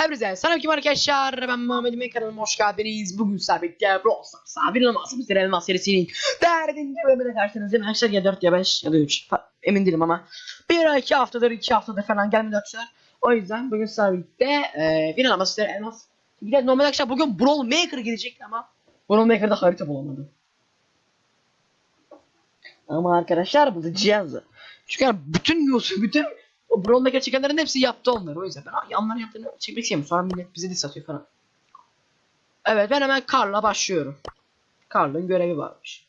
Hepinize selam kim arkadaşlar ben Muhammed Emin kanalıma hoş geldiniz. Bugün sabitler Brawl Stars Sabir Elmas Bizler Elmas serisinin derdinci bölümüne karşınızdayım. Arkadaşlar ya 4 ya 5 ya da 3 emin değilim ama bir ay 2 haftadır 2 haftadır falan gelmedi arkadaşlar. O yüzden bugün sabit'te e, bir Elmas Bizler Elmas. Bir de normal arkadaşlar bugün Brawl Maker gelecekti ama Brawl Maker'da harita bulamadım. Ama arkadaşlar bu da cihazı. Çünkü yani bütün Yusuf, bütün o Brawl Maker çekenlerin hepsi yaptı onları. O yüzden ben yanların yaptığını çekmek istemiyorum. Sonra millet bize de satıyor falan. Evet ben hemen Karl'la başlıyorum. Karl'ın görevi varmış.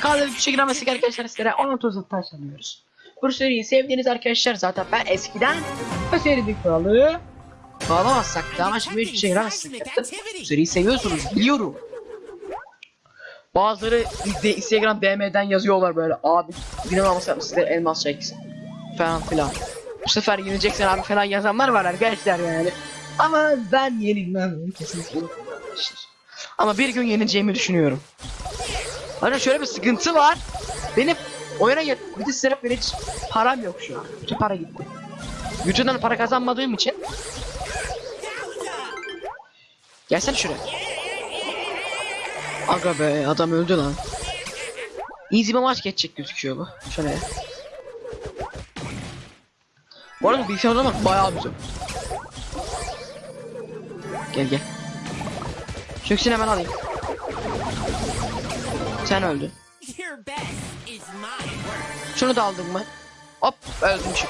Karl'ın bir şekilde ama arkadaşlar sizlere 10-30 taş alıyoruz. Bu seriyi sevdiğiniz arkadaşlar zaten ben eskiden bu serinin kralı bağlamazsak da ama şimdi hiçbir şey yaramazsak Bu seriyi seviyorsunuz biliyorum. Bazıları Instagram DM'den yazıyorlar böyle abi inanılmaz yapmış size elmas çeksin falan filan. Bu sefer yenileceksin abi falan yazanlar var arkadaşlar yani. Ama ben yenilmem kesinlikle. Ama bir gün yenileceğimi düşünüyorum. Hani şöyle bir sıkıntı var. Benim oyuna yet bir de sırf benim hiç param yok şu an. Bütün para gitti. YouTube'dan para kazanmadığım için. Gelsene şuraya. Aga be adam öldü lan. Easy bir maç geçecek gözüküyor bu. Şuraya. Bu arada bilgisayarda bak bayağı güzel. Gel gel. Çöksün hemen alayım. Sen öldün. Şunu da aldın mı? Hop öldüm çık.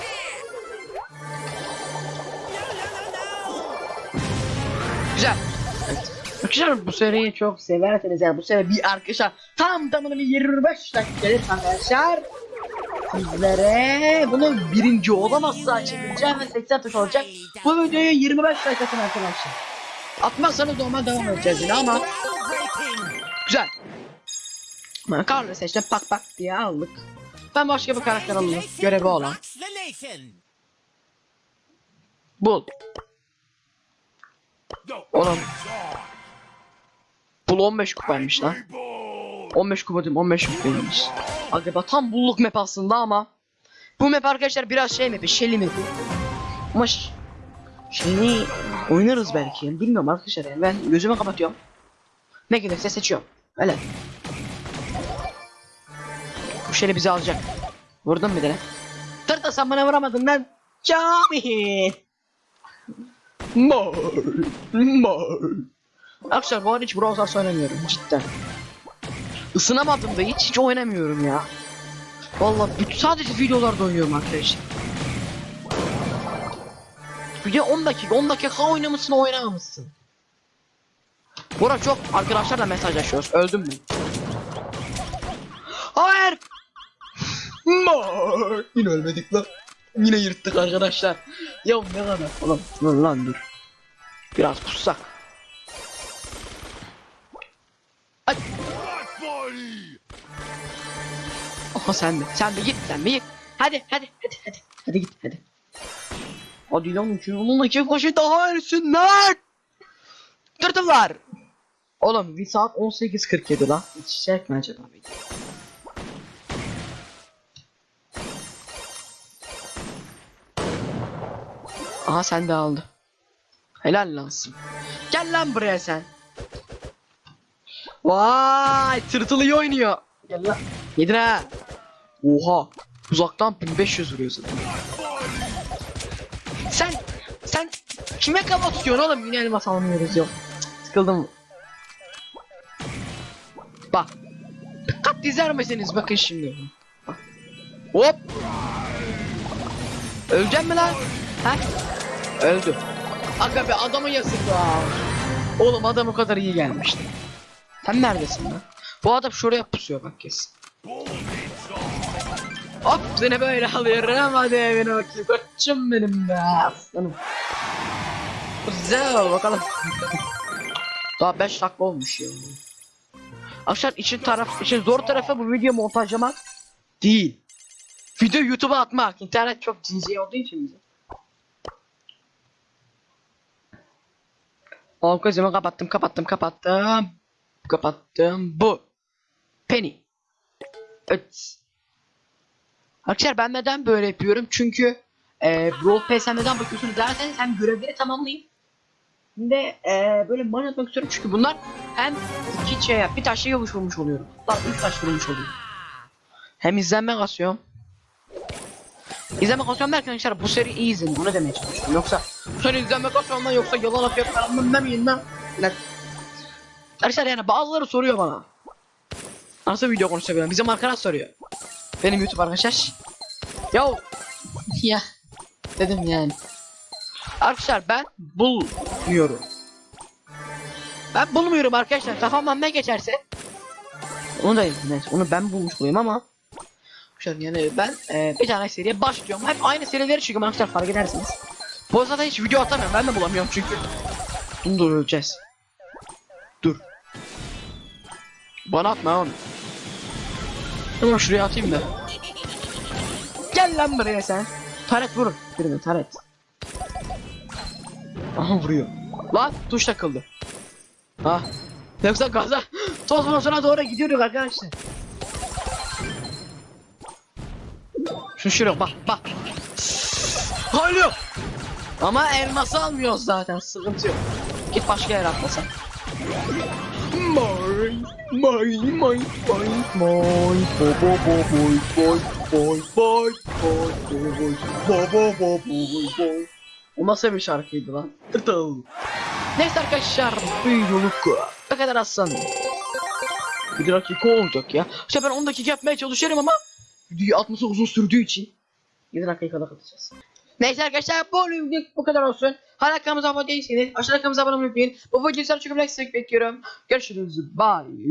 Güzel. Evet. Arkadaşlar bu seriyi çok severseniz yani bu seri bir arkadaşlar tam tamına bir 25 dakika arkadaşlar. Sizlere bunu birinci olamazsa çevireceğim ve 80 tuş olacak. Bu videoyu 25 dakikasını arkadaşlar. Atmazsanız normal devam edeceğiz yine ama güzel. Carl'ı seçtim pak pak diye aldık. Ben başka bir karakter alayım. Görevi olan. Bul. Oğlum. Bul 15 kupaymış lan. 15 kupa değil 15 kupaymış. Acaba tam bulluk map aslında ama. Bu map arkadaşlar biraz şey map'i, Shelly map'i. Ama ş- Shelly oynarız belki. Bilmiyorum arkadaşlar yani ben gözümü kapatıyorum. Ne gelirse seçiyorum. Öyle. Bu Shelly bizi alacak. Vurdun bir tane. Tırta sen bana vuramadın lan. Cami. Mor. Mor. Arkadaşlar bu arada hiç Brawl Stars oynamıyorum cidden. Isınamadım da hiç hiç oynamıyorum ya. Vallahi bütün sadece videolarda oynuyorum arkadaşlar. Bir de 10 dakika 10 dakika oynamışsın oynamamışsın. Arada çok arkadaşlarla mesajlaşıyoruz. Öldüm ben. Hayır. Yine ölmedik lan. Yine yırttık arkadaşlar. Ya ne kadar oğlum lan dur. Biraz pussak. Aha sen de sen de git sen de git. Hadi hadi hadi hadi. Hadi git hadi. Hadi lan onunla iki koşu daha erisinler. Tırtıllar. Oğlum bir saat 18.47 lan. Hiç çekme acaba. Aha sen de aldı. Helal lansın. Gel lan buraya sen. Vay tırtıl iyi oynuyor. Gel lan. Yedin ha. Oha. Uzaktan 1500 vuruyorsun. Sen sen kime kafa tutuyorsun oğlum? Yine elmas almıyoruz yok. Sıkıldım. Bak. Dikkat izler misiniz? Bakın şimdi. Bak. Hop. Öleceğim mi lan? Ha? Öldü. Aga be adamı yazık ya. Oğlum adam o kadar iyi gelmişti. Sen neredesin lan? Bu adam şuraya pusuyor bak kesin. Hop seni böyle alıyorum hadi evine bakayım. Koçum benim be aslanım. Güzel bakalım. Daha 5 dakika olmuş ya. Arkadaşlar için taraf için zor tarafı bu video montajlamak değil. Video YouTube'a atmak. İnternet çok cici olduğu için bize. Tamam gözümü kapattım kapattım kapattım. Kapattım. Bu. Penny. Evet. Arkadaşlar ben neden böyle yapıyorum? Çünkü e, Brawl Pass'e neden bakıyorsunuz derseniz hem görevleri tamamlayın hem de e, böyle maç atmak istiyorum çünkü bunlar hem iki şey bir taşla yavuş vurmuş oluyorum. Hatta üç taş vurmuş oluyorum. Hem izlenme kasıyorum. İzlenme kasıyorum derken arkadaşlar bu seri iyi izlenin onu demeye çalışıyorum. Yoksa seri izlenme kasıyorum lan yoksa yalan atıyor falan demeyin lan. Lan. Arkadaşlar yani bazıları soruyor bana. Nasıl video konuşabilirim? Bizim arkadaş soruyor. Benim YouTube arkadaşlar. Ya ya dedim yani. Arkadaşlar ben bulmuyorum. Ben bulmuyorum arkadaşlar. Kafamdan ne geçerse. Onu da neyse onu ben bulmuş olayım ama. Arkadaşlar yani ben e, bir tane seriye başlıyorum. Hep aynı serileri çıkıyorum arkadaşlar fark edersiniz. Bu zaten hiç video atamıyorum. Ben de bulamıyorum çünkü. Bunu da öleceğiz. Dur. Bana atma oğlum. Tamam şuraya atayım da. Gel lan buraya sen. Taret vurun. Birine taret. Aha vuruyor. Lan tuş takıldı. Ha. Yoksa gaza toz mosuna doğru gidiyorduk arkadaşlar. Şu şuraya bak bak. Alo. Ama elması almıyoruz zaten sıkıntı yok. Git başka yer atlasan. Moy, moy, moy, moy, moy, bo bo bo boy, boy, boy, boy, boy, boy, bo bo bo boy, boy. O nasıl bir şarkıydı lan? Tırtıl. Neyse arkadaşlar bu videoluk ne kadar aslan. Bir dakika olacak ya. İşte ben 10 dakika yapmaya çalışıyorum ama videoyu atması uzun sürdüğü için 7 dakikaya kadar atacağız. Neyse arkadaşlar bu videoluk bu kadar olsun. Hala kanalımıza abone değilseniz aşağıda kanalımıza abone olmayı unutmayın. Bu videoyu çok like bekliyorum. Görüşürüz. Bye.